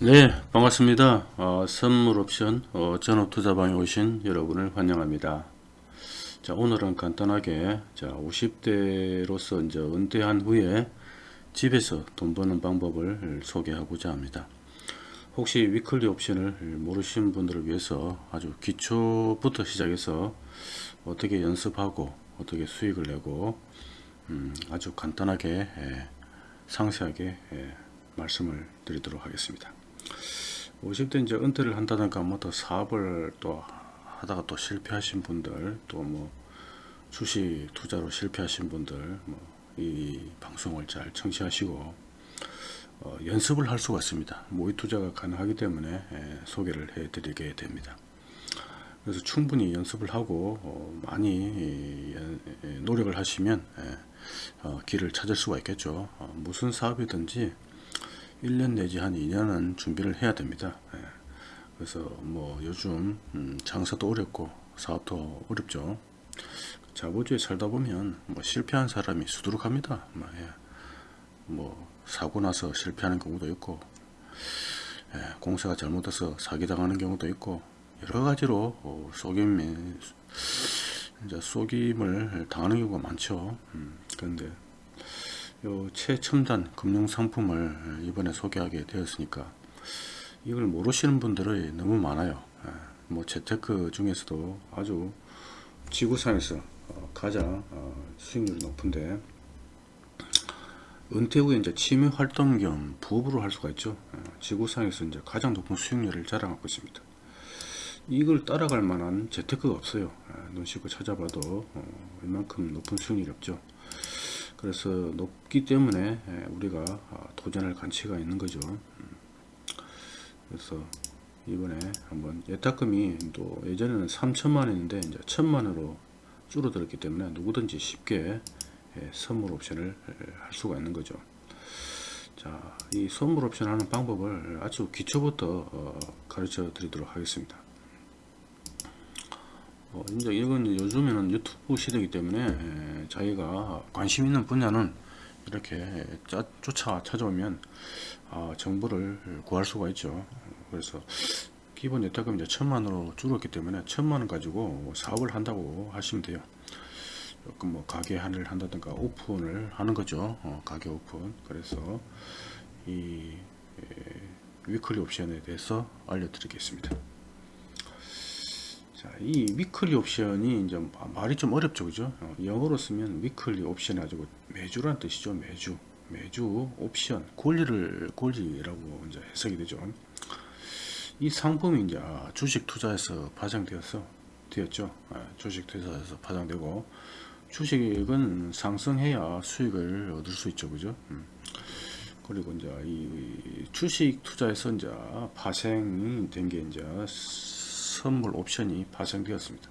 네 반갑습니다. 어, 선물 옵션 어, 전업투자방에 오신 여러분을 환영합니다. 자 오늘은 간단하게 자 50대로서 이제 은퇴한 후에 집에서 돈 버는 방법을 소개하고자 합니다. 혹시 위클리 옵션을 모르시는 분들을 위해서 아주 기초부터 시작해서 어떻게 연습하고 어떻게 수익을 내고 음, 아주 간단하게 예, 상세하게 예, 말씀을 드리도록 하겠습니다 50대 이제 은퇴를 한다든가 뭐더 사업을 또 하다가 또 실패하신 분들 또 뭐 주식 투자로 실패하신 분들 뭐 이 방송을 잘 청취하시고 어, 연습을 할 수가 있습니다. 모의 투자가 가능하기 때문에 예, 소개를 해 드리게 됩니다. 그래서 충분히 연습을 하고 어, 많이 예, 노력을 하시면 예, 어, 길을 찾을 수가 있겠죠. 어, 무슨 사업이든지 1년 내지 한 2년은 준비를 해야 됩니다. 예. 그래서 뭐 요즘 음 장사도 어렵고 사업도 어렵죠. 자본주의에 살다 보면 뭐 실패한 사람이 수두룩합니다. 뭐, 예. 뭐 사고 나서 실패하는 경우도 있고 예. 공사가 잘못돼서 사기당하는 경우도 있고 여러 가지로 어, 속임이 이제 속임을 당하는 경우가 많죠. 음, 그런데 요 최첨단 금융 상품을 이번에 소개하게 되었으니까 이걸 모르시는 분들이 너무 많아요. 예, 뭐 재테크 중에서도 아주 지구상에서 어, 가장 어, 수익률이 높은데 은퇴 후에 이제 취미 활동 겸 부업으로 할 수가 있죠. 예, 지구상에서 이제 가장 높은 수익률을 자랑하고 있습니다. 이걸 따라갈 만한 재테크가 없어요. 예, 눈 씻고 찾아봐도 어, 이만큼 높은 수익률이 없죠 그래서 높기 때문에 예, 우리가 아, 도전할 가치가 있는 거죠. 음. 그래서 이번에 한번 예탁금이 또 예전에는 3천만 원인데 이제 천만원으로 줄어들었기 때문에 누구든지 쉽게 예, 선물 옵션을 예, 할 수가 있는 거죠. 자, 이 선물 옵션 하는 방법을 아주 기초부터 어, 가르쳐 드리도록 하겠습니다 어, 이제 이건 요즘에는 유튜브 시대이기 때문에 에, 자기가 관심 있는 분야는 이렇게 짜, 쫓아 찾아오면 아, 정보를 구할 수가 있죠. 그래서 기본 예탁금 이제 천만으로 줄었기 때문에 천만 원 가지고 사업을 한다고 하시면 돼요. 조금 뭐 가게 하를 한다든가 오픈을 하는 거죠. 어, 가게 오픈. 그래서 이 에, weekly 옵션에 대해서 알려드리겠습니다. 자, 이 weekly 옵션이 이제 말이 좀 어렵죠, 그죠? 어, 영어로 쓰면 weekly 옵션 가지고 매주란 뜻이죠, 매주. 매주 옵션, 권리를 권리라고 이제 해석이 되죠. 이 상품이 이제 주식 투자에서 파생되었어, 되었죠. 아, 주식 투자에서 파생되고 주식은 상승해야 수익을 얻을 수 있죠, 그죠? 음. 그리고 이제 이 주식 투자에서 이제 파생이 된게 이제 선물 옵션이 발생되었습니다.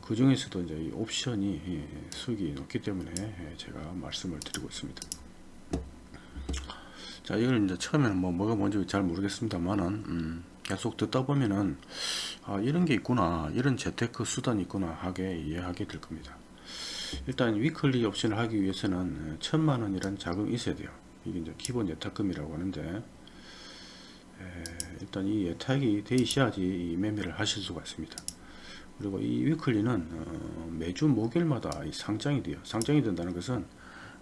그 중에서도 이제 이 옵션이 수익이 높기 때문에 제가 말씀을 드리고 있습니다. 자, 이걸 이제 처음에는 뭐 뭐가 뭔지 잘 모르겠습니다만은 음, 계속 듣다 보면은 아, 이런 게 있구나, 이런 재테크 수단이 있구나 하게 이해하게 될 겁니다. 일단 위클리 옵션을 하기 위해서는 천만 원이란 자금이 있어야 돼요. 이게 이제 기본 예탁금이라고 하는데 일단 이 예탁이 돼 있어야지 매매를 하실 수가 있습니다. 그리고 이 위클리는 어, 매주 목요일마다 상장이 돼요. 상장이 된다는 것은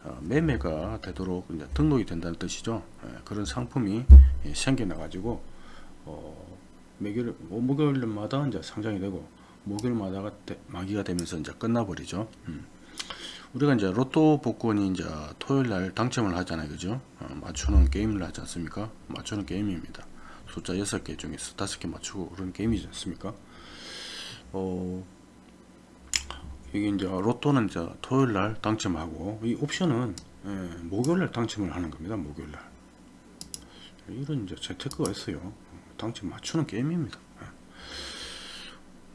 어, 매매가 되도록 등록이 된다는 뜻이죠. 예, 그런 상품이 예, 생겨나 가지고 어, 매일 목요일마다 이제 상장이 되고 목요일마다가 만기가 되면서 이제 끝나버리죠. 음. 우리가 이제 로또 복권이 이제 토요일 날 당첨을 하잖아요. 그죠? 맞추는 게임을 하지 않습니까? 맞추는 게임입니다. 숫자 6개 중에서 5개 맞추고 그런 게임이지 않습니까? 어 이게 이제 로또는 이제 토요일 날 당첨하고 이 옵션은 예, 목요일 날 당첨을 하는 겁니다 목요일 날. 이런 이제 재테크가 있어요. 당첨 맞추는 게임입니다. 예.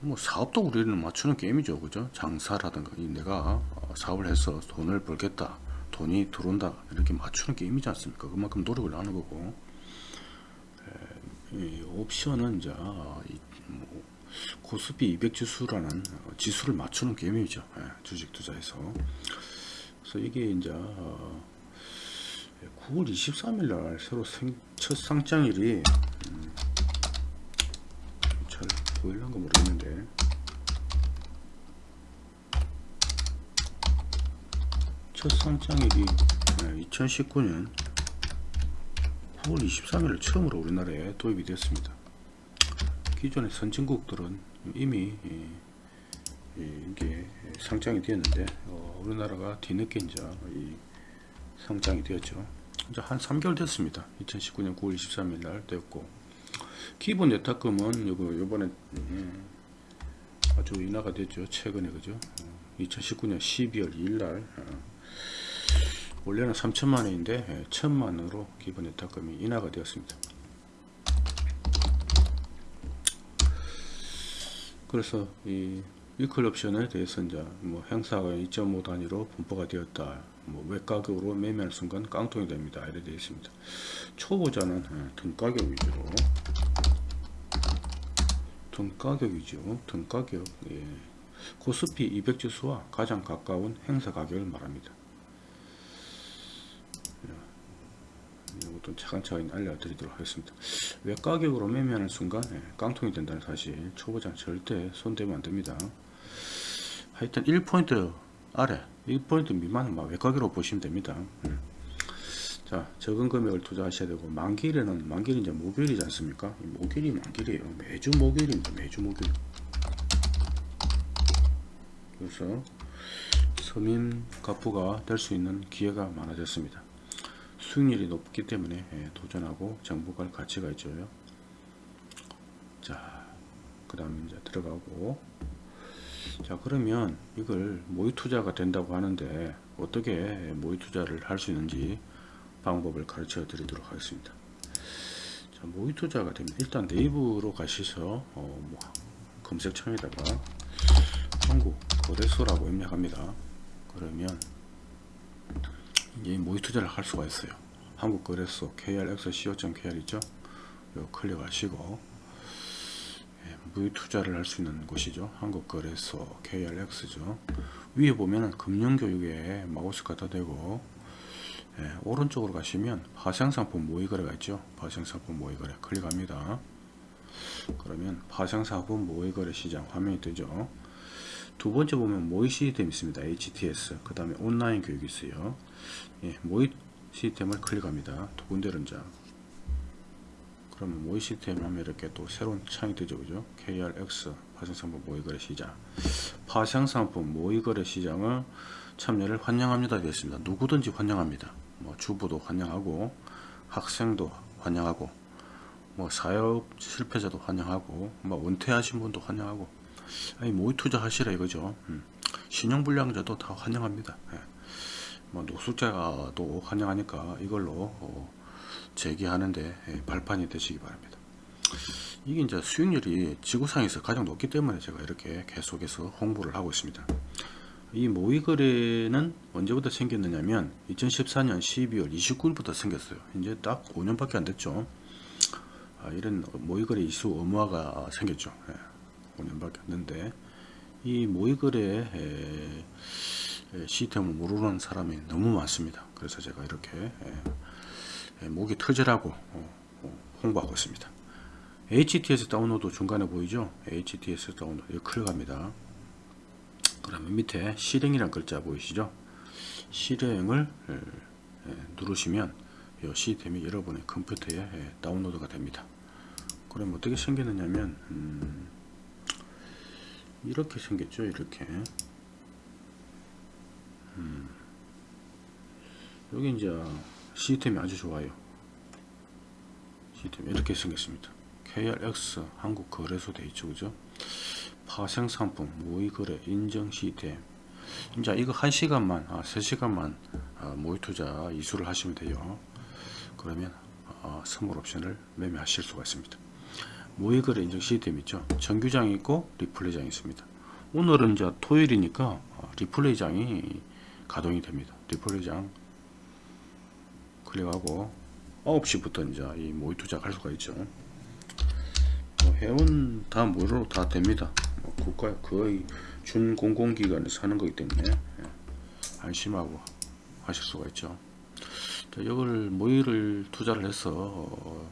뭐 사업도 우리는 맞추는 게임이죠 그죠? 장사라든가 내가 어, 사업을 해서 돈을 벌겠다 돈이 들어온다 이렇게 맞추는 게임이지 않습니까? 그만큼 노력을 하는 거고 이 옵션은 이제 뭐 코스피 200 지수라는 지수를 맞추는 게임이죠. 예, 주식 투자에서. 그래서 이게 이제 9월 23일 날 새로 생, 첫 상장일이 음, 잘 보일란가 모르겠는데 첫 상장일이 2019년 9월 23일 처음으로 우리나라에 도입이 되었습니다. 기존의 선진국들은 이미 이, 이, 게 상장이 되었는데 어, 우리나라가 뒤늦게 이제 이 상장이 되었죠. 이제 한 3개월 됐습니다. 2019년 9월 23일 날 되었고 기본 예탁금은 요번에 음, 아주 인하가 됐죠. 최근에 그죠? 어, 2019년 12월 2일 날 어, 원래는 3천만 원인데 1천만 원으로 기본 예탁금이 인하가 되었습니다. 그래서 이 위클 옵션에 대해서 이제 뭐 행사가 2.5 단위로 분포가 되었다. 뭐 외가격으로 매매할 순간 깡통이 됩니다. 이렇게 되어 있습니다. 초보자는 예, 등가격 위주로 등가격 위주 등가격 예. 코스피 200 지수와 가장 가까운 행사 가격을 말합니다. 예, 이것도 차근차근 알려드리도록 하겠습니다. 외가격으로 매매하는 순간 예, 깡통이 된다는 사실 초보자는 절대 손대면 안됩니다. 하여튼 1포인트 아래 1포인트 미만은 막 외가격으로 보시면 됩니다. 음. 자 적은 금액을 투자하셔야 되고 만기일에는 만기일은 이제 목요일이지 않습니까? 목요일이 만기일이에요. 매주 목요일입니다. 매주 목요일. 그래서 서민 가부가 될 수 있는 기회가 많아졌습니다. 수익률이 높기 때문에 예, 도전하고 정보갈 가치가 있죠. 자, 그 다음에 이제 들어가고. 자 그러면 이걸 모의 투자가 된다고 하는데 어떻게 모의 투자를 할 수 있는지 방법을 가르쳐 드리도록 하겠습니다. 자 모의 투자가 되면 일단 네이버로 가셔서 어, 뭐 검색창에다가 한국 거래소라고 입력합니다. 그러면 이 모의 투자를 할 수가 있어요 한국 거래소 krx.co.kr 있죠 요 클릭하시고 무유 투자를 할 수 있는 곳이죠. 한국거래소 KRX죠. 위에 보면은 금융교육에 마우스 갖다 대고 예, 오른쪽으로 가시면 파생상품 모의거래가 있죠. 파생상품 모의거래 클릭합니다. 그러면 파생상품 모의거래 시장 화면이 뜨죠. 두 번째 보면 모의 시스템 있습니다. HTS 그 다음에 온라인 교육이 있어요. 예, 모의 시스템을 클릭합니다. 두 군데를 이제. 그러면 모의 시스템 하면 이렇게 또 새로운 창이 뜨죠 그죠? KRX 파생상품 모의거래 시장. 파생상품 모의거래 시장을 참여를 환영합니다. 되었습니다. 누구든지 환영합니다. 뭐 주부도 환영하고 학생도 환영하고 뭐 사업 실패자도 환영하고 뭐 은퇴하신 분도 환영하고. 아니 모의 투자 하시라 이거죠. 음. 신용불량자도 다 환영합니다. 예. 뭐 노숙자도 환영하니까 이걸로 어, 제기하는데 예, 발판이 되시기 바랍니다. 이게 이제 수익률이 지구상에서 가장 높기 때문에 제가 이렇게 계속해서 홍보를 하고 있습니다. 이 모의거래는 언제부터 생겼느냐면 2014년 12월 29일부터 생겼어요. 이제 딱 5년밖에 안 됐죠. 아, 이런 모의거래 이수 의무화가 생겼죠. 예, 5년밖에 안 됐는데 이 모의거래 시스템을 모르는 사람이 너무 많습니다. 그래서 제가 이렇게 예, 예, 목이 터지라고 어, 어, 홍보하고 있습니다. HTS 다운로드 중간에 보이죠? HTS 다운로드 클릭합니다. 그러면 밑에 실행이란 글자 보이시죠? 실행을 예, 누르시면 이 시스템이 여러분의 컴퓨터에 다운로드가 됩니다. 그럼 어떻게 생겼느냐면 음, 이렇게 생겼죠 이렇게 음, 여기 이제 시스템이 아주 좋아요. 시스템이 이렇게 생겼습니다. KRX 한국거래소 되어있죠 그죠? 파생상품 모의거래 인정 시스템. 이제 이거 1시간만 아, 3시간만 아, 모의투자 이수를 하시면 돼요. 그러면 아, 선물 옵션을 매매하실 수가 있습니다. 모의거래 인정 시스템 있죠? 정규장이 있고 리플레이장이 있습니다. 오늘은 이제 토요일이니까 아, 리플레이장이 가동이 됩니다 리플레이장 클릭하고 9시부터 이제 이 모의 투자할 수가 있죠. 뭐 회원 다 무료로 다 됩니다. 뭐 국가 거의 준 공공기관에서 하는 거기 때문에 예, 안심하고 하실 수가 있죠. 자, 이걸 모의를 투자를 해서 어,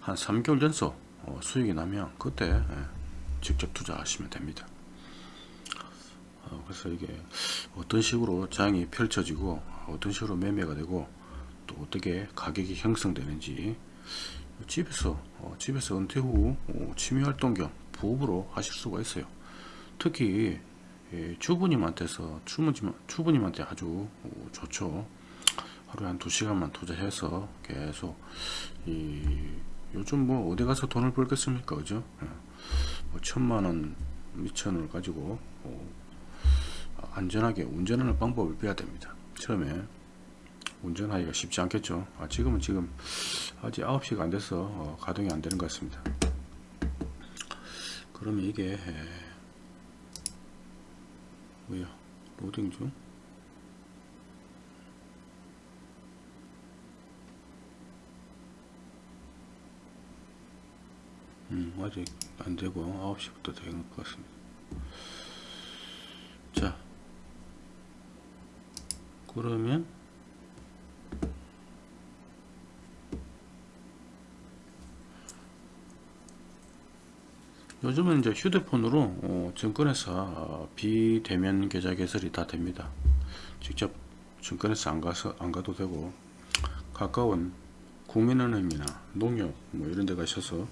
한 3개월 전서 어, 수익이 나면 그때 예, 직접 투자하시면 됩니다. 어, 그래서 이게 어떤 식으로 장이 펼쳐지고 어떤 식으로 매매가 되고 또 어떻게 가격이 형성되는지 집에서 어, 집에서 은퇴 후 어, 취미활동 겸 부업으로 하실 수가 있어요. 특히 예, 주부님한테서 주부님, 주부님한테 아주 어, 좋죠. 하루에 한 두 시간만 투자해서 계속 이 요즘 뭐 어디 가서 돈을 벌겠습니까, 그죠? 예. 뭐 천만 원, 미천 원을 가지고 어, 안전하게 운전하는 방법을 배워야 됩니다. 처음에 운전하기가 쉽지 않겠죠. 아, 지금은 지금 아직 9시가 안 돼서 어, 가동이 안 되는 것 같습니다. 그러면 이게 에, 뭐야 로딩 중 음, 아직 안 되고 9시부터 되는 것 같습니다. 자, 그러면 요즘은 이제 휴대폰으로 어, 증권회사 어, 비대면 계좌 개설이 다 됩니다. 직접 증권회사 안 가서 안 가도 되고 가까운 국민은행이나 농협 뭐 이런 데 가셔서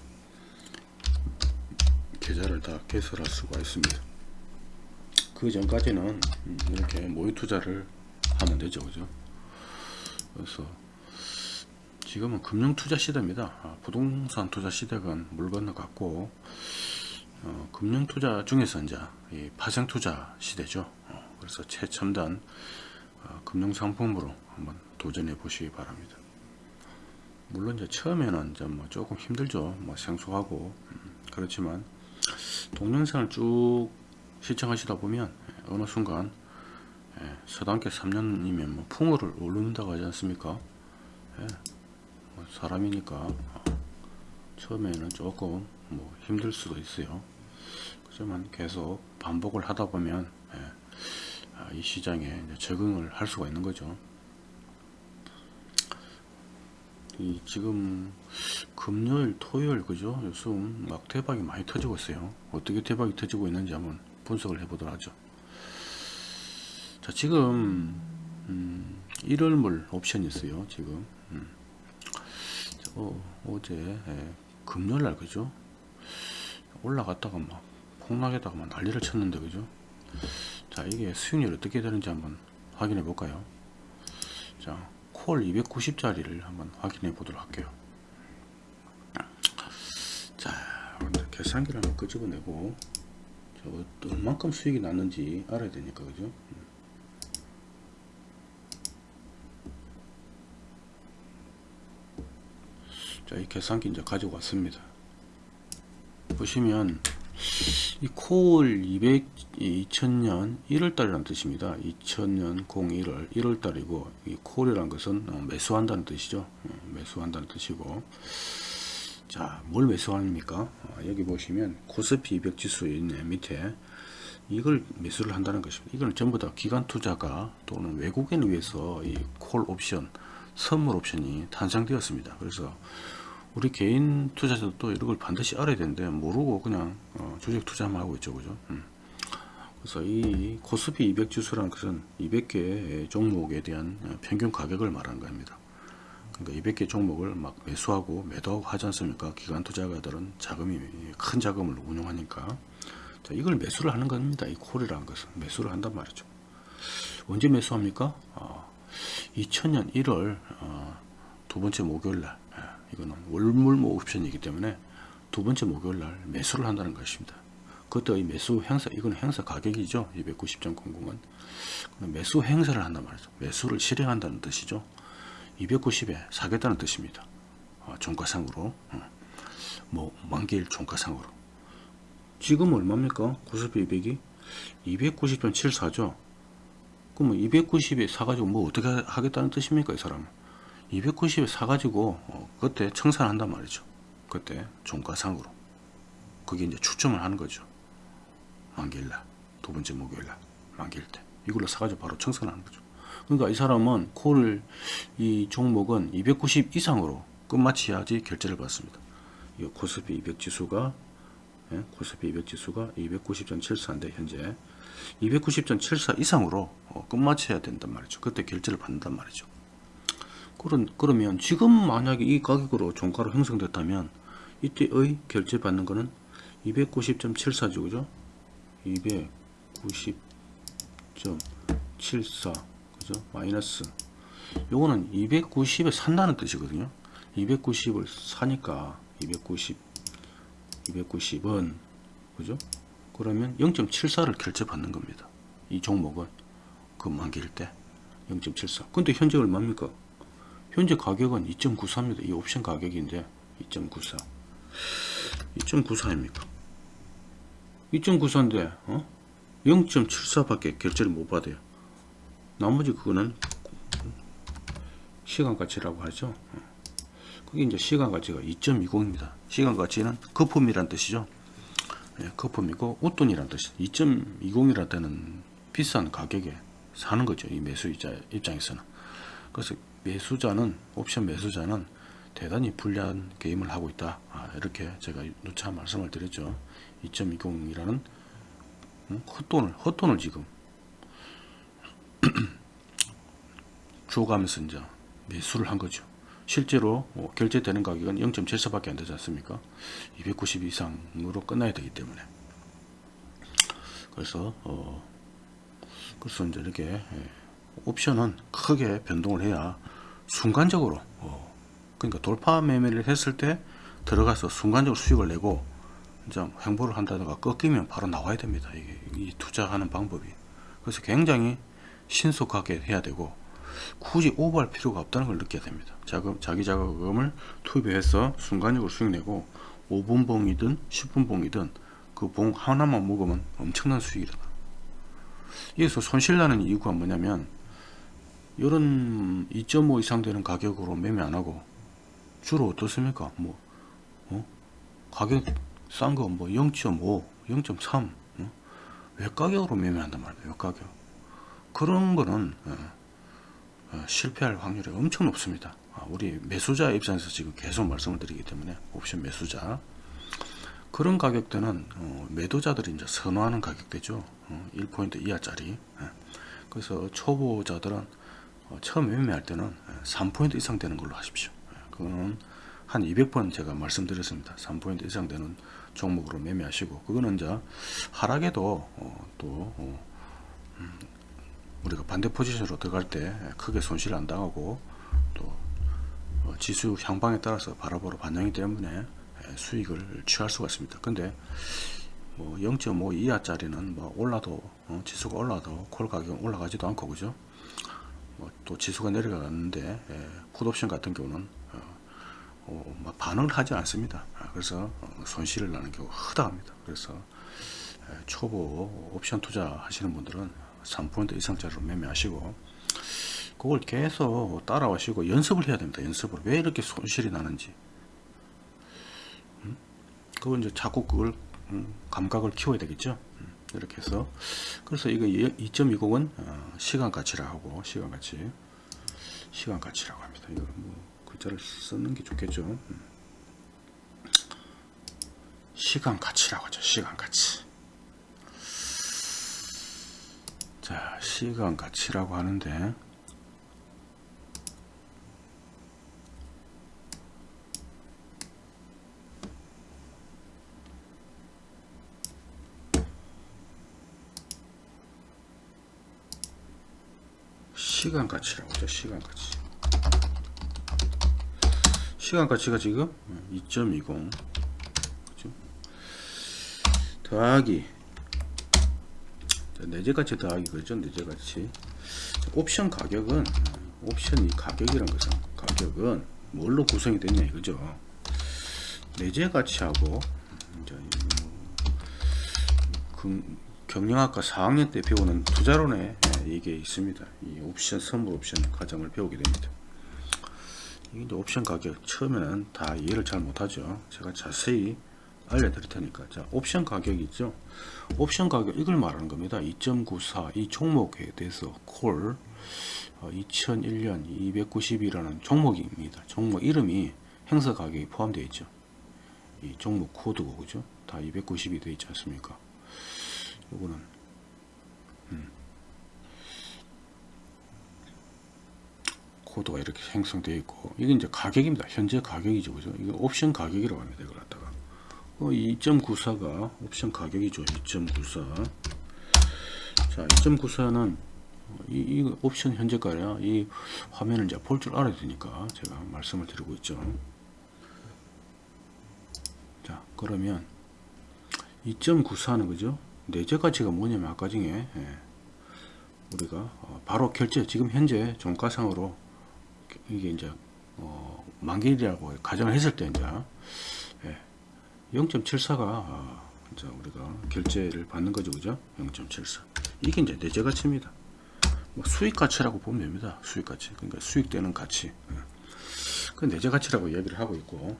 계좌를 다 개설할 수가 있습니다. 그 전까지는 음, 이렇게 모의 투자를 하면 되죠, 그죠? 그래서 지금은 금융 투자 시대입니다. 아, 부동산 투자 시대가 물 건너갔고 어, 금융 투자 중에서 이제 이 파생 투자 시대죠. 어, 그래서 최첨단 어, 금융 상품으로 한번 도전해 보시기 바랍니다. 물론 이제 처음에는 이제 뭐 조금 힘들죠. 뭐 생소하고 음, 그렇지만 동영상을 쭉 시청하시다 보면 예, 어느 순간 예, 서당계 3년이면 뭐 풍어를 오른다고 하지 않습니까? 예, 뭐 사람이니까 어, 처음에는 조금 뭐 힘들 수도 있어요. 그렇지만 계속 반복을 하다 보면 예, 아, 이 시장에 적응을 할 수가 있는 거죠. 이 지금 금요일, 토요일 그죠? 요즘 막 대박이 많이 터지고 있어요. 어떻게 대박이 터지고 있는지 한번 분석을 해 보도록 하죠. 자, 지금 음, 1월물 옵션이 있어요. 지금 음. 어, 어제 예, 금요일 날 그죠? 올라갔다가 막 폭락했다가 막 난리를 쳤는데 그죠? 자, 이게 수익률 어떻게 되는지 한번 확인해 볼까요? 자, 콜 290짜리를 한번 확인해 보도록 할게요. 자, 계산기를 한번 끄집어내고 저 얼만큼 수익이 났는지 알아야 되니까 그죠? 자, 이 계산기 이제 가지고 왔습니다. 보시면 이콜 200, 2000년 1월달이라는 뜻입니다. 2000년 01월 1월달이고 이 콜이라는 것은 어, 매수한다는 뜻이죠. 어, 매수한다는 뜻이고 자, 뭘 매수합니까? 어, 여기 보시면 코스피 200 지수 있네 밑에 이걸 매수를 한다는 것입니다. 이거는 전부 다 기관 투자가 또는 외국인을 위해서 이 콜 옵션, 선물 옵션이 탄생되었습니다. 그래서 우리 개인 투자자도 이런 걸 반드시 알아야 되는데 모르고 그냥 어, 주식 투자만 하고 있죠. 그죠? 음. 그래서 이 코스피 200 지수라는 것은 200개 종목에 대한 평균 가격을 말하는 겁니다. 그러니까 200개 종목을 막 매수하고 매도하고 하지 않습니까? 기관 투자가들은 자금이 큰 자금을 운용하니까. 자, 이걸 매수를 하는 겁니다. 이 콜이라는 것은. 매수를 한단 말이죠. 언제 매수합니까? 어, 2000년 1월 어, 두 번째 목요일 날 이거는 월물모 옵션이기 때문에 두 번째 목요일 날 매수를 한다는 것입니다. 그것도 이 매수 행사, 이건 행사 가격이죠. 290.00은. 매수 행사를 한단 말이죠. 매수를 실행한다는 뜻이죠. 290에 사겠다는 뜻입니다. 어, 종가상으로. 어. 뭐, 만기일 종가상으로. 지금 얼마입니까? 코스피 200이? 290.74죠. 그러면 290에 사가지고 뭐 어떻게 하겠다는 뜻입니까? 이 사람은. 290에 사가지고 어, 그때 청산한단 말이죠. 그때 종가상으로. 그게 이제 추첨을 하는 거죠. 만기일날 두 번째 목요일날 만기일 때 이걸로 사가지고 바로 청산하는 거죠. 그러니까 이 사람은 콜 이 종목은 290 이상으로 끝마쳐야지 결제를 받습니다. 이 코스피 200 지수가 예, 코스피 200 지수가 290.74인데 현재 290.74 이상으로 어, 끝마쳐야 된단 말이죠. 그때 결제를 받는단 말이죠. 그런 그러면 지금 만약에 이 가격으로 종가로 형성됐다면 이때의 결제 받는 거는 290.74죠, 그죠? 290.74 그죠? 마이너스 요거는 290에 산다는 뜻이거든요. 290을 사니까 290 290은 그죠? 그러면 0.74를 결제 받는 겁니다. 이 종목은 그 만기일 때 0.74. 근데 현재 얼마입니까? 현재 가격은 2.94입니다. 이 옵션 가격인데 2.94. 2.94입니까? 2.94인데 어? 0.74밖에 결제를 못 받아요. 나머지 그거는 시간 가치라고 하죠. 어. 그게 이제 시간 가치가 2.20입니다. 시간 가치는 거품이란 뜻이죠. 예, 거품이고 웃돈이란 뜻이 2.20이라 때는 비싼 가격에 사는 거죠. 이 매수자 입장에서는. 그래서 매수자는 옵션 매수자는 대단히 불리한 게임을 하고 있다. 아, 이렇게 제가 누차 말씀을 드렸죠. 2.20이라는 음, 헛돈을 헛돈을 지금 줘가면서 이제 매수를 한 거죠. 실제로 뭐 결제되는 가격은 0.74밖에 안 되지 않습니까? 290 이상으로 끝나야 되기 때문에. 그래서 어 그래서 이제 이렇게 예, 옵션은 크게 변동을 해야 순간적으로 어 그러니까 돌파 매매를 했을 때 들어가서 순간적으로 수익을 내고 이제 횡보를 한다든가 꺾이면 바로 나와야 됩니다. 이게 이 투자하는 방법이. 그래서 굉장히 신속하게 해야 되고 굳이 오버할 필요가 없다는 걸 느껴야 됩니다. 자금, 자기 자금을 투입해서 순간적으로 수익 내고 5분 봉이든 10분 봉이든 그 봉 하나만 먹으면 엄청난 수익이다. 여기서 손실 나는 이유가 뭐냐면 이런 2.5 이상 되는 가격으로 매매 안 하고 주로 어떻습니까? 뭐 어? 가격 싼 거 뭐 0.5, 0.3 어? 외가격으로 매매한단 말이에요. 외가격. 그런 거는 어, 어, 실패할 확률이 엄청 높습니다. 아, 우리 매수자 입장에서 지금 계속 말씀을 드리기 때문에 옵션 매수자 그런 가격대는 어, 매도자들이 이제 선호하는 가격대죠. 어, 1포인트 이하짜리. 예. 그래서 초보자들은 어, 처음 매매할 때는 3포인트 이상 되는 걸로 하십시오. 예. 그거는 한 200번 제가 말씀드렸습니다. 3포인트 이상 되는 종목으로 매매하시고 그거는 이제 하락에도 어, 또 어, 음, 우리가 반대 포지션으로 들어갈 때 크게 손실 안 당하고 또 어, 지수 향방에 따라서 바로바로 반영이 때문에 수익을 취할 수가 있습니다. 근데 뭐 0.5 이하짜리는 뭐 올라도 어, 지수가 올라도 콜 가격은 올라가지도 않고 그죠? 뭐 또 지수가 내려가는데 예, 풋옵션 같은 경우는 어, 반응을 하지 않습니다. 아, 그래서 어, 손실을 나는 경우가 허다합니다. 그래서 예, 초보 옵션 투자 하시는 분들은 3포인트 이상짜리로 매매하시고 그걸 계속 따라와시고 연습을 해야 됩니다. 연습을 왜 이렇게 손실이 나는지 음? 그걸 이제 자꾸 그걸 음, 감각을 키워야 되겠죠. 음, 이렇게 해서 그래서 이거 2.20은 어, 시간 가치라 하고 시간 가치 시간 가치라고 합니다. 이거 뭐 글자를 쓰는 게 좋겠죠. 음. 시간 가치라고 하죠. 시간 가치. 자, 시간 가치라고 하는데 시간 가치라고 하죠. 시간 가치. 시간 가치가 지금 2.20 그죠? 더하기 내재가치 더하기 그죠? 내재가치 옵션 가격은 옵션 이 가격이란 것은 가격은 뭘로 구성이 되냐 이거죠. 내재가치하고 경영학과 4학년 때 배우는 투자론에 이게 있습니다. 이 옵션 선물 옵션 과정을 배우게 됩니다. 이게 옵션 가격 처음에는 다 이해를 잘 못하죠. 제가 자세히 알려드릴 테니까. 자 옵션 가격 있죠? 옵션 가격 이걸 말하는 겁니다. 2.94 이 종목에 대해서 콜 어, 2001년 290이라는 종목입니다. 종목 이름이 행사 가격이 포함되어 있죠. 이 종목 코드고 그죠? 다 290이 되어 있지 않습니까? 요거는 음. 코드가 이렇게 형성되어 있고 이게 이제 가격입니다. 현재 가격이죠. 그죠? 이거 옵션 가격이라고 합니다. 이걸 갖다가. 어, 2.94가 옵션 가격이죠. 2.94 자 2.94는 이, 이 옵션 현재가야 이 화면을 이제 볼 줄 알아야 되니까 제가 말씀을 드리고 있죠. 자 그러면 2.94는 그죠? 내재 가치가 뭐냐면 아까 중에 예, 우리가 어, 바로 결제 지금 현재 종가상으로 이게 이제 어, 만기일이라고 가정을 했을 때 이제 예, 0.74가 아, 이제 우리가 결제를 받는 거죠 그죠? 0.74 이게 이제 내재 가치입니다. 뭐 수익 가치라고 보면 됩니다 수익 가치. 그러니까 수익되는 가치. 예. 그 내재 가치라고 얘기를 하고 있고.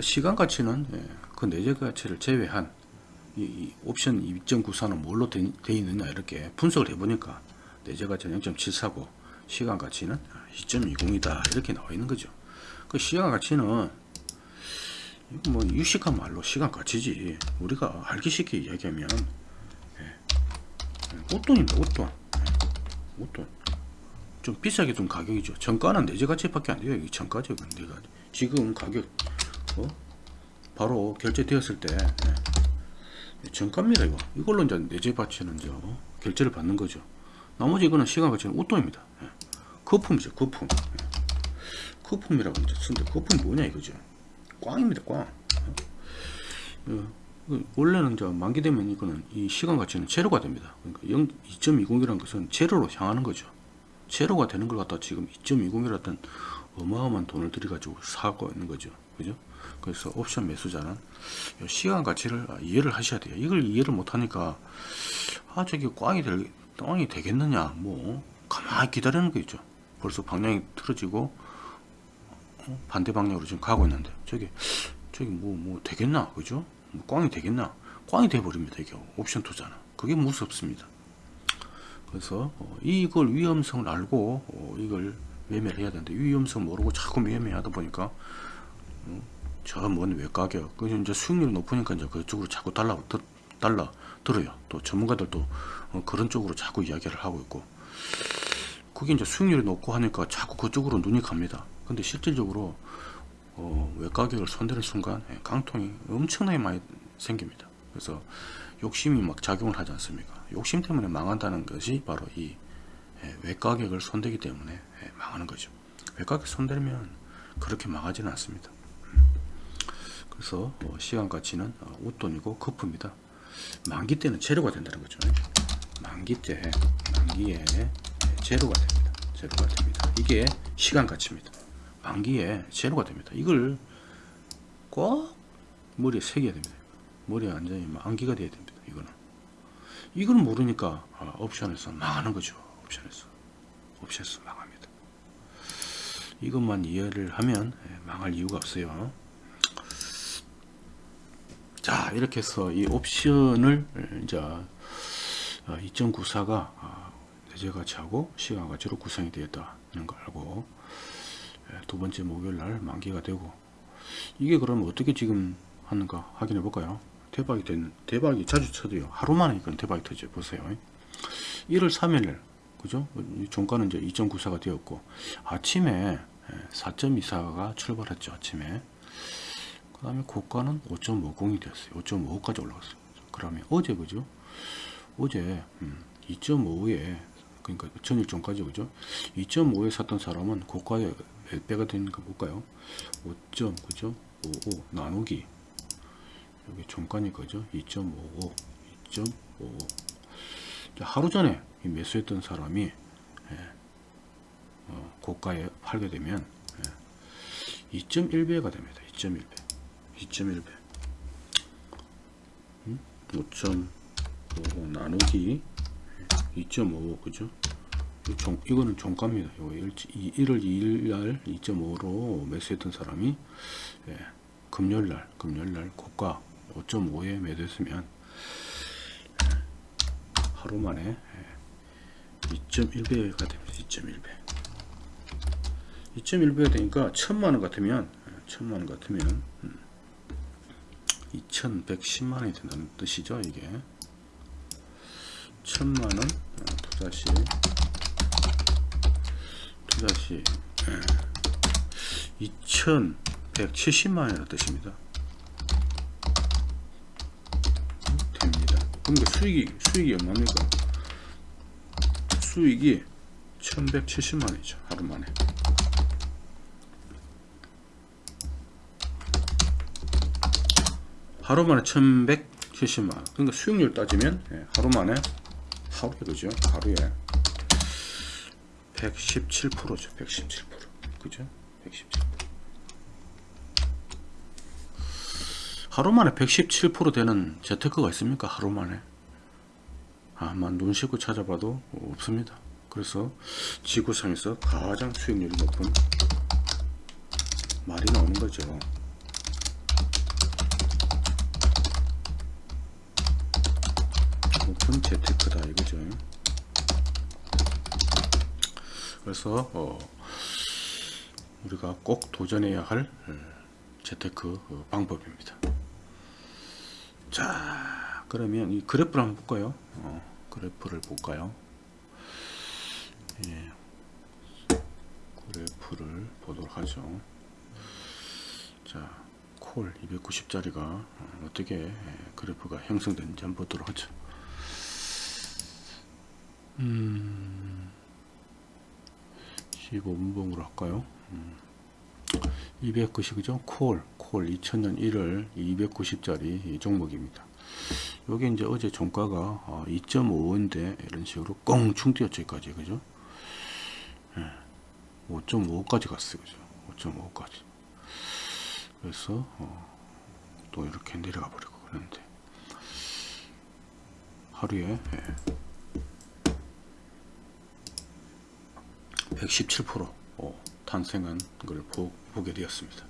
시간 가치는 예, 그 내재 가치를 제외한 이, 이 옵션 2.94는 뭘로 되, 돼 있느냐 이렇게 분석을 해보니까 내재 가치는 0.74고 시간 가치는 2.20이다 이렇게 나와 있는 거죠. 그 시간 가치는 뭐 유식한 말로 시간 가치지. 우리가 알기 쉽게 이야기하면 예, 웃돈입니다 웃돈. 예, 좀 비싸게 둔 가격이죠. 정가는 내재 가치밖에 안 돼요 이게 정가죠 내가 지금 가격 어? 바로 결제되었을 때 예, 정가입니다 이거. 이걸로 이제 내재 가치는 이제 어? 결제를 받는 거죠. 나머지 이거는 시간 가치는 웃돈입니다 예. 거품이죠 거품. 예. 거품이라고 이제 쓰는데 거품이 뭐냐 이거죠 꽝입니다 꽝. 어, 그 원래는 이제 만기 되면 이거는 이 시간 가치는 제로가 됩니다. 그러니까 2.20이라는 것은 제로로 향하는 거죠. 제로가 되는 걸 갖다 지금 2.20이라던 어마어마한 돈을 들여 가지고 사고 있는 거죠. 그죠? 그래서 옵션 매수자는 이 시간 가치를 이해를 하셔야 돼요. 이걸 이해를 못하니까 아 저기 꽝이 될 꽝이 되겠느냐 뭐. 가만히 기다리는 거 있죠. 벌써 방향이 틀어지고 어? 반대 방향으로 지금 가고 있는데. 저기 저기 뭐뭐 되겠나? 그죠? 뭐 꽝이 되겠나? 꽝이 돼버립니다 이게. 옵션 투자는. 그게 무섭습니다. 그래서 어, 이걸 위험성을 알고 어, 이걸 매매를 해야 되는데 위험성 모르고 자꾸 매매하다 보니까 어, 저먼 외가격 그 이제 수익률이 높으니까 이제 그쪽으로 자꾸 달라 들, 달라 들어요. 또 전문가들도 어, 그런 쪽으로 자꾸 이야기를 하고 있고. 그게 이제 수익률이 높고 하니까 자꾸 그쪽으로 눈이 갑니다 근데 실질적으로 어, 외가격을 손대는 순간 예, 강통이 엄청나게 많이 생깁니다. 그래서 욕심이 막 작용을 하지 않습니까? 욕심 때문에 망한다는 것이 바로 이 예, 외가격을 손대기 때문에 예, 망하는 거죠. 외가격 손대면 그렇게 망하지는 않습니다. 음. 그래서 어, 시간 가치는 어, 웃돈이고 거품이다. 만기 때는 재료가 된다는 거죠. 만기 때 만기에 제로가 됩니다. 제로가 됩니다. 이게 시간 가치입니다 만기에 제로가 됩니다. 이걸 꼭 머리에 새겨야 됩니다. 머리에 완전히 만기가 돼야 됩니다 이거는. 이걸 모르니까 아, 옵션에서 망하는 거죠 옵션에서. 옵션에서 망합니다. 이것만 이해를 하면 예, 망할 이유가 없어요. 자 이렇게 해서 이 옵션을 이제 2.94가 대제 가치하고 시간 가치로 구성이 되었다는 걸 알고. 예, 두 번째 목요일 날 만기가 되고 이게 그러면 어떻게 지금 하는가 확인해 볼까요? 대박이 된 대박이 자주 쳐도요. 하루 만에 이건 대박이 터져 보세요. 1월 3일 그죠? 종가는 이제 2.94가 되었고 아침에 4.24가 예, 출발했죠 아침에. 그 다음에 고가는 5.50이 되었어요. 5.55까지 올라갔어요. 그러면 어제 그죠? 어제 2.55에 음, 그러니까 전일 전까지 그죠? 2.5에 샀던 사람은 고가에 몇 배가 되는 거 볼까요? 5. 그죠? 55 나누기. 여기 종가니까 그죠 2.55 2.55 하루 전에 매수했던 사람이 예, 어, 고가에 팔게 되면 예, 2.1배가 됩니다. 2.1배. 2.1배. 음? 5.55 나누기. 2.5 그죠? 종, 이거는 종가입니다. 요 1월 2일 날 2.5로 매수했던 사람이 예, 금요일 날 금요일 날 고가 5.5에 매도했으면 하루 만에 2.1배가 됩니다. 2.1배. 2.1배가 되니까 천만 원 같으면 천만 원 같으면 2110만 원이 된다는 뜻이죠. 이게 천만원 어, 투자 시 투자 시 2170만원이라는 뜻입니다. 됩니다. 그러니까 수익이 수익이 얼마입니까? 수익이 1170만원이죠. 하루 만에. 하루 만에 1170만원. 그러니까 수익률 따지면 예, 하루 만에 하루에 그죠? 하루에 117%죠. 117%. 그죠? 117%. 하루 만에 117% 되는 재테크가 있습니까? 하루 만에. 아마 눈 씻고 찾아봐도 없습니다. 그래서 지구상에서 가장 수익률이 높은 말이 나오는 거죠. 높은 재테크다 이거죠. 그래서 어, 우리가 꼭 도전해야 할 어, 재테크 어, 방법입니다. 자, 그러면 이 그래프를 한번 볼까요? 어, 그래프를 볼까요? 예, 그래프를 보도록 하죠. 자, 콜 290짜리가 어떻게 그래프가 형성되는지 한번 보도록 하죠. 음, 15분봉으로 할까요? 음, 290, 그죠? 콜, 콜 2000년 1월 290짜리 종목입니다. 여기 이제 어제 종가가 2.5인데 이런 식으로 꽁충 뛰었죠, 여기까지, 그죠? 5.5까지 갔어요, 그죠? 5.5까지. 그래서 어, 또 이렇게 내려가 버리고 그러는데 하루에 예. 117% 어, 탄생한 걸 보, 보게 되었습니다.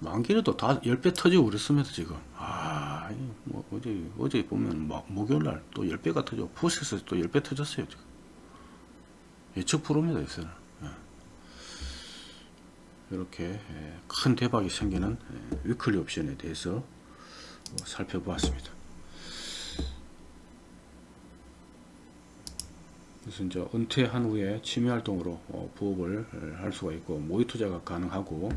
만기에도 다 10배 터지고 그랬습니다, 지금. 아, 뭐, 어제, 어제 보면, 막, 목요일날 또 10배가 터져. 푸스에서 또 10배 터졌어요, 지금. 예측 프로입니다, 요새는. 예. 이렇게 예, 큰 대박이 생기는 예, 위클리 옵션에 대해서 어, 살펴보았습니다. 그래서 이제 은퇴한 후에 취미 활동으로 어, 부업을 할 수가 있고 모의 투자가 가능하고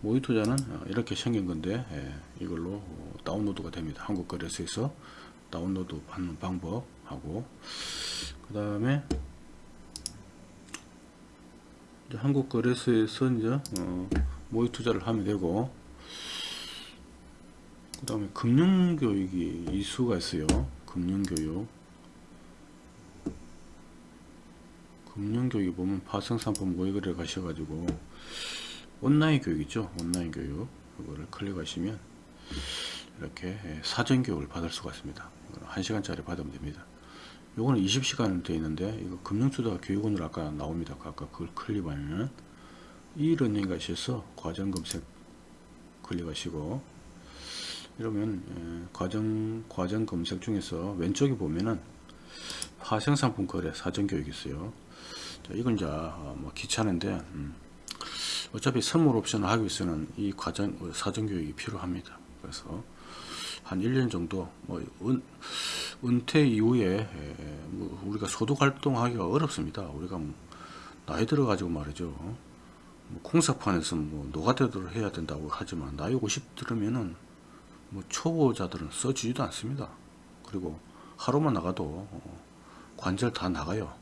모의 투자는 어, 이렇게 생긴 건데 예, 이걸로 어, 다운로드가 됩니다. 한국 거래소에서 다운로드 받는 방법 하고 그 다음에 한국 거래소에서 이제 모의 투자를 하면 되고 그 다음에 금융교육이 이수가 있어요. 금융교육 금융교육에 보면 파생상품 모의거래 가셔가지고 온라인 교육 이죠. 온라인 교육. 그거를 클릭하시면 이렇게 사전 교육을 받을 수가 있습니다. 1시간짜리 받으면 됩니다. 요거는 20시간을 되어 있는데 이거 금융투자 교육원으로 아까 나옵니다. 아까 그걸 클릭하면 이런닝 가셔서 과정 검색 클릭하시고 이러면 과정 과정 검색 중에서 왼쪽에 보면은 파생상품 거래 사전 교육이 있어요. 자, 이건 이제 어, 뭐 귀찮은데 음, 어차피 선물 옵션을 하기 위해서는 이 과정 어, 사전 교육이 필요합니다. 그래서 한 1년 정도 뭐 은, 은퇴 이후에 에, 뭐 우리가 소득 활동하기가 어렵습니다. 우리가 뭐 나이 들어 가지고 말이죠. 뭐 콩사판에서 뭐 노가대를 해야 된다고 하지만 나이 50 들으면은 뭐 초보자들은 써주지도 않습니다. 그리고 하루만 나가도 어, 관절 다 나가요.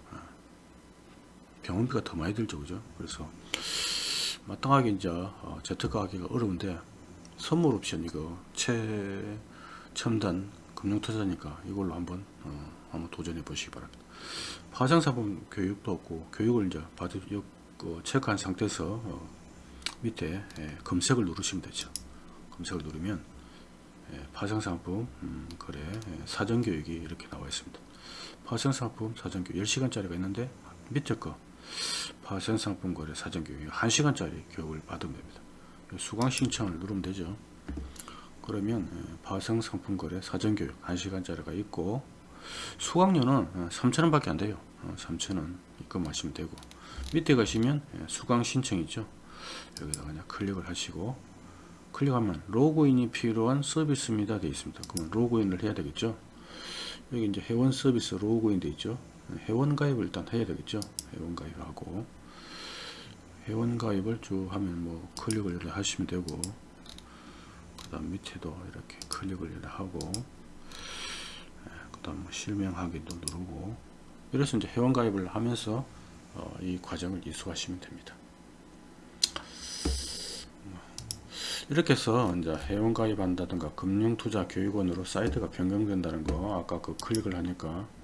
병원비가 더 많이 들죠 그죠? 그래서 마땅하게 이제 어, 재테크 하기가 어려운데 선물 옵션 이거 최 첨단 금융투자니까 이걸로 한번 어, 한번 도전해 보시기 바랍니다. 파생사범 교육도 없고 교육을 이제 받을 그 체크한 상태에서 어, 밑에 예, 검색을 누르시면 되죠. 검색을 누르면 예, 파생상품 음, 거래 예, 사전교육이 이렇게 나와 있습니다. 파생상품 사전교육 10시간짜리가 있는데 밑에 거 파생상품 거래 사전교육 1시간짜리 교육을 받으면 됩니다. 수강 신청을 누르면 되죠. 그러면 예, 파생 상품 거래 사전 교육 1시간짜리가 있고 수강료는 3,000원 밖에 안 돼요. 3,000원 입금하시면 되고 밑에 가시면 예, 수강 신청 있죠. 여기다 그냥 클릭을 하시고 클릭하면 로그인이 필요한 서비스입니다 되어 있습니다. 그러면 로그인을 해야 되겠죠. 여기 이제 회원 서비스 로그인 되어 있죠. 회원 가입을 일단 해야 되겠죠. 회원 가입하고 회원 가입을 쭉 하면 뭐 클릭을 하시면 되고 그 다음 밑에도 이렇게 클릭을 하고 그 다음 뭐 실명하기도 누르고 이래서 이제 회원 가입을 하면서 어, 이 과정을 이수하시면 됩니다. 이렇게 해서 이제 회원 가입한다든가 금융투자 교육원으로 사이트가 변경된다는 거 아까 그 클릭을 하니까 예.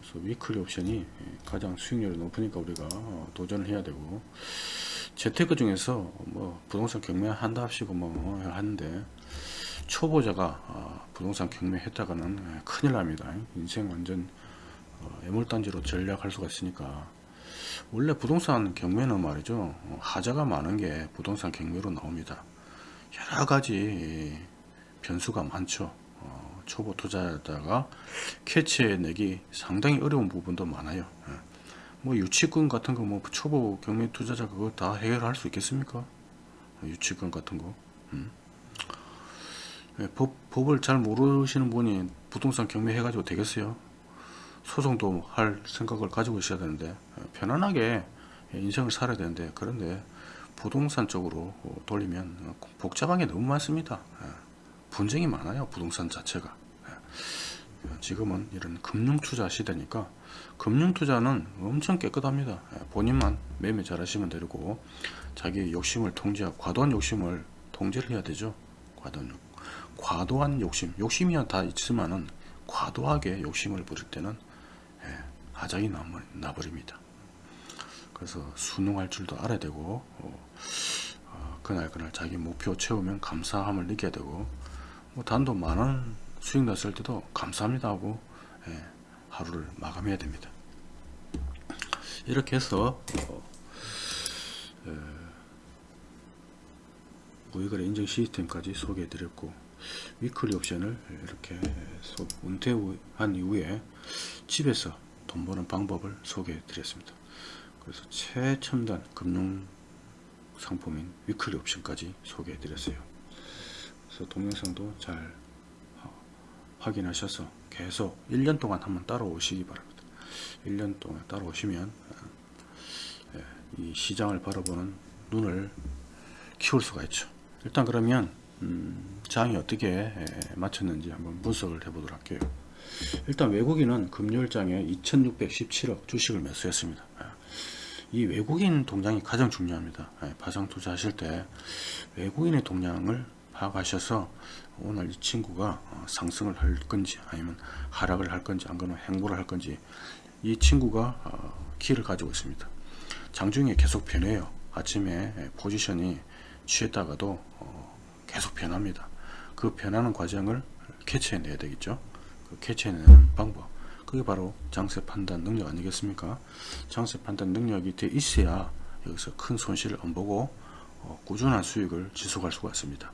그래서 위클리 옵션이 가장 수익률이 높으니까 우리가 어, 도전을 해야 되고. 재테크 중에서 뭐 부동산 경매 한다 합시고 뭐 하는데 초보자가 어, 부동산 경매 했다가는 예, 큰일 납니다. 인생 완전 어, 애물단지로 전략할 수가 있으니까. 원래 부동산 경매는 말이죠 어, 하자가 많은 게 부동산 경매로 나옵니다. 여러 가지 변수가 많죠. 어, 초보 투자자가 캐치해내기 상당히 어려운 부분도 많아요. 예. 뭐 유치권 같은 거 뭐 초보 경매 투자자 그거 다 해결할 수 있겠습니까? 어, 유치권 같은 거. 음. 예, 법, 법을 잘 모르시는 분이 부동산 경매 해가지고 되겠어요? 소송도 할 생각을 가지고 있어야 되는데 편안하게 인생을 살아야 되는데 그런데 부동산 쪽으로 돌리면 복잡한 게 너무 많습니다 분쟁이 많아요 부동산 자체가. 지금은 이런 금융투자 시대니까 금융투자는 엄청 깨끗합니다. 본인만 매매 잘 하시면 되고 자기 욕심을 통제하고 과도한 욕심을 통제를 해야 되죠. 과도한, 과도한 욕심. 욕심이야 다 있지만은 과도하게 욕심을 부릴 때는 하장이 나버립니다. 그래서 순응할 줄도 알아야 되고 어, 어, 그날 그날 자기 목표 채우면 감사함을 느껴야 되고 뭐 단돈 만원 수익 났을 때도 감사합니다 하고 예, 하루를 마감해야 됩니다. 이렇게 해서 어, 예, 무이거래 인증 시스템까지 소개해 드렸고 위클리 옵션을 이렇게 은퇴한 이후에 집에서 돈 버는 방법을 소개해 드렸습니다. 그래서 최첨단 금융 상품인 위클리 옵션까지 소개해 드렸어요. 그래서 동영상도 잘 확인하셔서 계속 1년 동안 한번 따라오시기 바랍니다. 1년 동안 따라오시면 예, 이 시장을 바라보는 눈을 키울 수가 있죠. 일단 그러면 음, 장이 어떻게 예, 맞췄는지 한번 분석을 해 보도록 할게요. 일단 외국인은 금요일장에 2617억 주식을 매수했습니다. 예. 이 외국인 동향이 가장 중요합니다. 예, 파상 투자하실 때 외국인의 동향을 파악하셔서 오늘 이 친구가 어, 상승을 할 건지 아니면 하락을 할 건지 안 그러면 행보를 할 건지 이 친구가 어, 키를 가지고 있습니다. 장중에 계속 변해요. 아침에 예, 포지션이 취했다가도 어, 계속 변합니다. 그 변하는 과정을 캐치해내야 되겠죠. 그 캐치해내는 방법 그게 바로 장세 판단 능력 아니겠습니까 장세 판단 능력이 돼 있어야 여기서 큰 손실을 안 보고 어, 꾸준한 수익을 지속할 수가 있습니다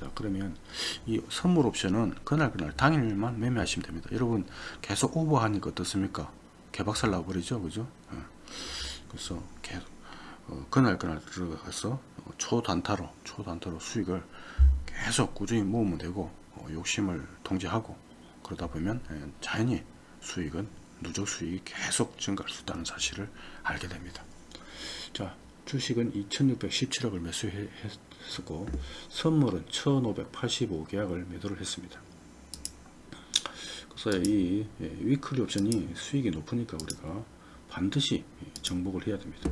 자 그러면 이 선물 옵션은 그날 그날 당일만 매매하시면 됩니다 여러분 계속 오버하니까 어떻습니까 개박살 나버리죠 그죠 예. 그래서 계속 어, 그날 그날 들어가서 어, 초단타로 초단타로 수익을 계속 꾸준히 모으면 되고 어, 욕심을 통제하고 그러다 보면 예, 자연히 수익은 누적 수익이 계속 증가할 수 있다는 사실을 알게 됩니다. 자, 주식은 2617억을 매수했 었고 선물은 1585계약을 매도를 했습니다. 그래서 이 예, 위클리 옵션이 수익이 높으니까 우리가 반드시 정복을 해야 됩니다.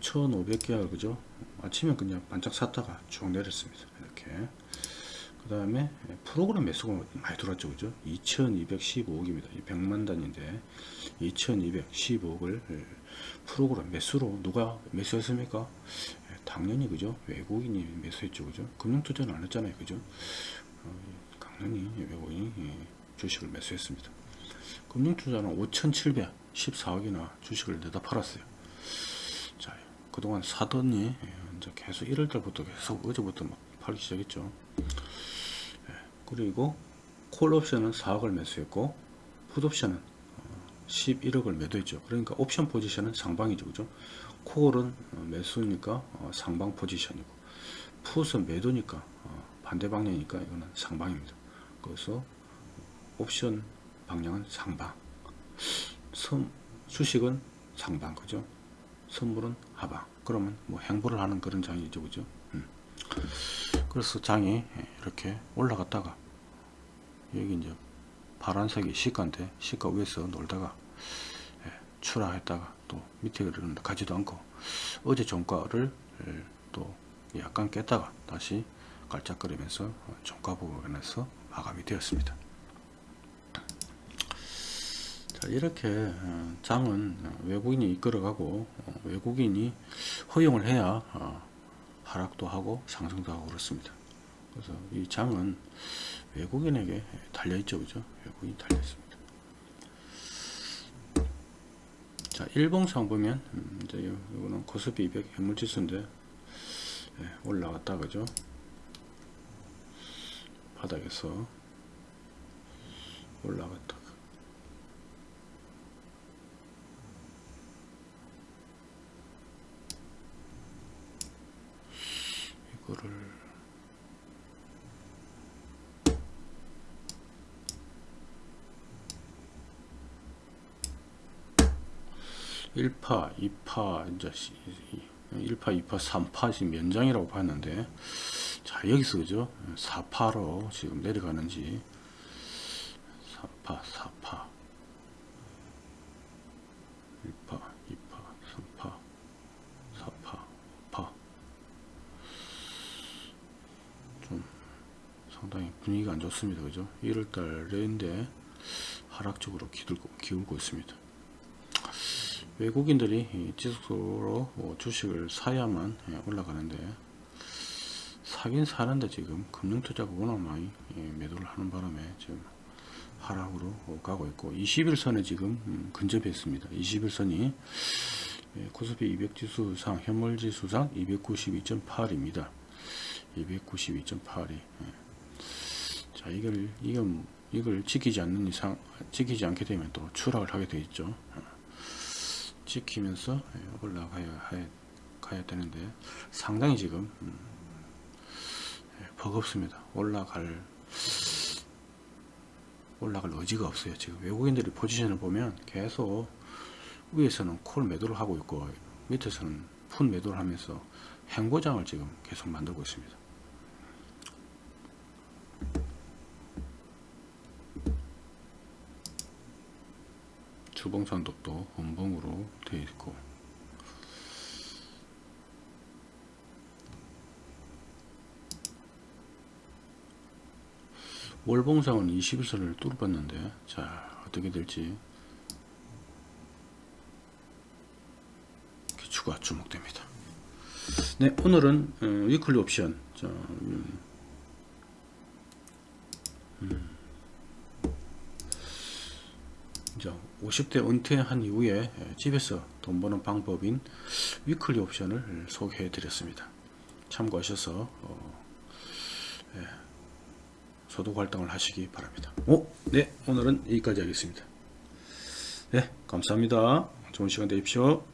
1500계약 그죠? 아침에 그냥 반짝 샀다가 쭉 내렸습니다. 이렇게 그 다음에 프로그램 매수가 많이 들어왔죠 그죠 2215억입니다 100만 단인데 2215억을 프로그램 매수로 누가 매수했습니까 예, 당연히 그죠 외국인이 매수했죠 그죠 금융투자는 안 했잖아요 그죠 어, 당연히 외국인이 예, 주식을 매수했습니다 금융투자는 5,714억이나 주식을 내다 팔았어요. 자, 그동안 사더니 예, 이제 계속 1월달부터 계속 어제부터 막 팔기 시작했죠. 예, 그리고 콜옵션은 4억을 매수했고 풋옵션은 11억을 매도했죠. 그러니까 옵션 포지션은 상방이죠. 그죠? 콜은 어, 매수니까 어, 상방 포지션이고 풋은 매도니까 어, 반대 방향이니까 이거는 상방입니다. 그래서 옵션 방향은 상방 선, 수식은 상방 그죠? 선물은 하방 그러면 뭐 행보를 하는 그런 장이죠. 그죠? 음. 그래서 장이 이렇게 올라갔다가 여기 이제 파란색이 시가인데 시가 위에서 놀다가 예, 추락했다가 또 밑에 그러는데 가지도 않고 어제 종가를 예, 또 약간 깼다가 다시 깔짝거리면서 종가 부분에서 마감이 되었습니다. 자, 이렇게 어, 장은 외국인이 이끌어가고 어, 외국인이 허용을 해야 어, 하락도 하고 상승도 하고 그렇습니다. 그래서 이 장은 외국인에게 달려있죠. 그죠? 외국인이 달려있습니다. 자, 일봉상 보면, 음, 이제 이거는 코스피 200 현물지수인데, 예, 올라갔다, 그죠? 바닥에서 올라갔다. 이거를 1파, 2파, 이제 1파, 2파, 3파 지금 연장이라고 봤는데 자 여기서 그죠? 4파로 지금 내려가는지. 4파, 4파. 1파, 2파, 3파, 4파, 5파. 좀 상당히 분위기가 안 좋습니다. 그죠? 1월달인데 하락적으로 기울고, 기울고 있습니다 외국인들이 지속적으로 뭐 주식을 사야만 예, 올라가는데 사긴 사는데 지금 금융투자가 워낙 많이 예, 매도를 하는 바람에 지금 하락으로 가고 있고 21선에 지금 음, 근접했습니다. 21선이 예, 코스피 200 지수상 현물 지수상 292.8입니다. 292.8이 자 이걸 이걸 이걸 지키지 않는 이상 지키지 않게 되면 또 추락을 하게 되어 있죠. 지키면서 예, 올라가야 가야 되는데 상당히 지금 음, 예, 버겁습니다. 올라갈 올라갈 의지가 없어요. 지금 외국인들이 포지션을 보면 계속 위에서는 콜 매도를 하고 있고 밑에서는 푼 매도를 하면서 행보장을 지금 계속 만들고 있습니다. 주봉 산독도 원봉으로 되어 있고. 월봉상은 21선을 뚫어 봤는데 자 어떻게 될지. 귀추가 주목됩니다. 네 오늘은 어, weekly 옵션. 자, 음, 음. 이제 50대 은퇴한 이후에 집에서 돈 버는 방법인 weekly 옵션을 소개해 드렸습니다. 참고하셔서 어, 예, 소득 활동을 하시기 바랍니다. 오, 네, 오늘은 여기까지 하겠습니다. 네, 감사합니다. 좋은 시간 되십시오.